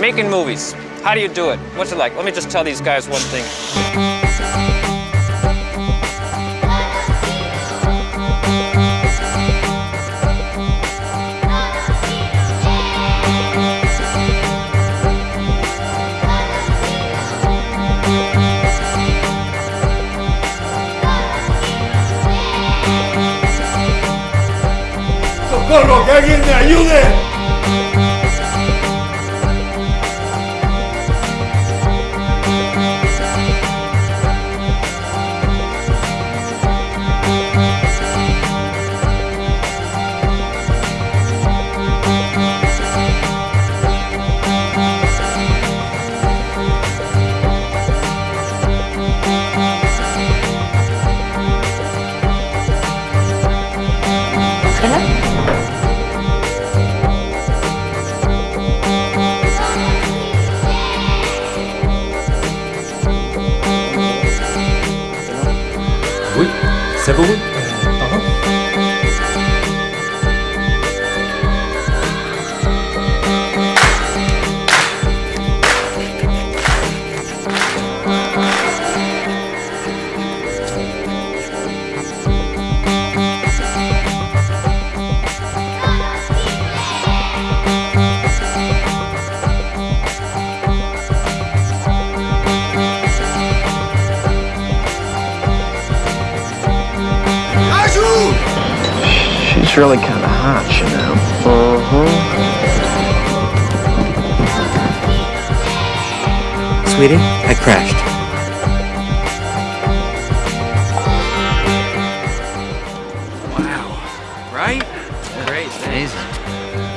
Making movies. How do you do it? What's it like? Let me just tell these guys one thing. ¡Socorro! ¡Que alguien me ayude! Oui, savoureux. Bon. She's really kind of hot, you know. Mm-hmm. Sweetie, I crashed. Wow. Right? Great. Amazing.